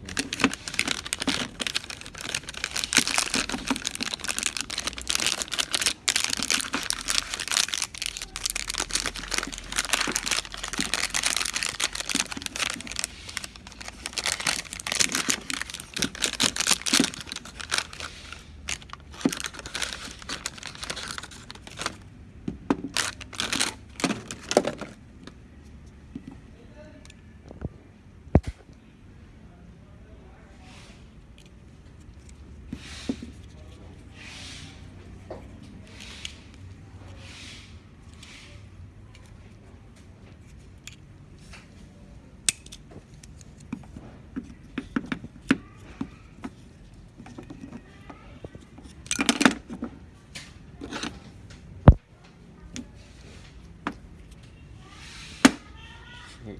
So. はい。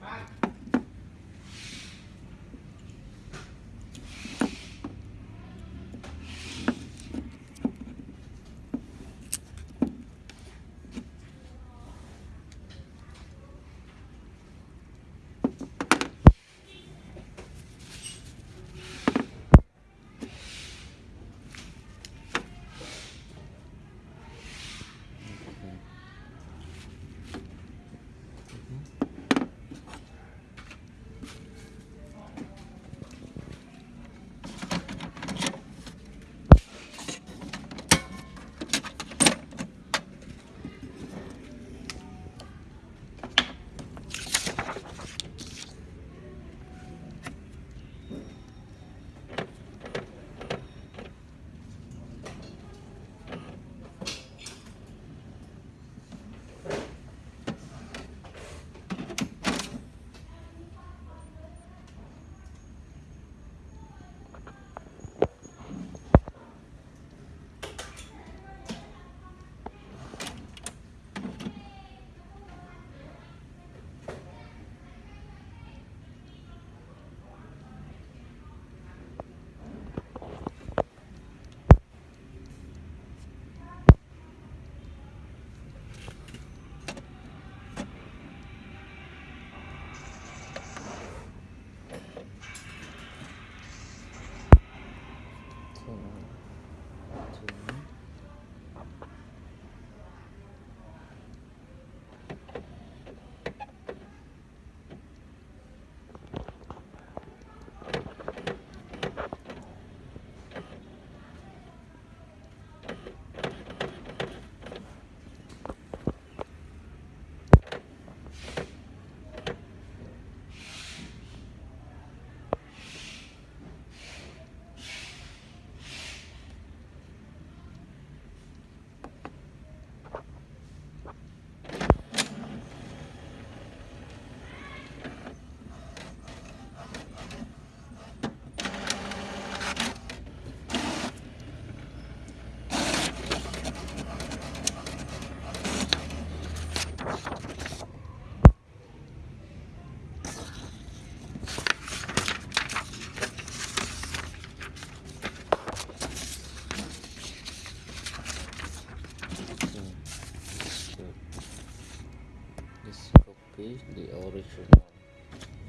This copy the original.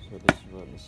So this one is